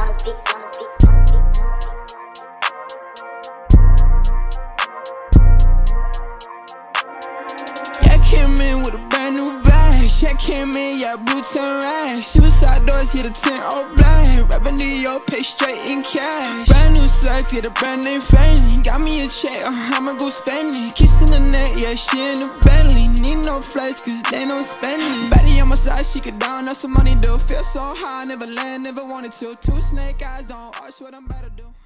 on the beats, on the beats, on the beats. Came in with a brand new bag. Check came in, yeah, boots and rags. Was outdoors, hit a 10 all black. Rapping York, pay straight in cash. Brand new sex, get a brand name family. Got me a check, uh, I'ma go spend it. Kissing the neck, yeah, she in the Bentley. No flights, cause they don't spend it. Betty on my side, she could down up some money, though. Feel so high, never land, never wanted to. Two snake eyes, don't ask what I'm to do.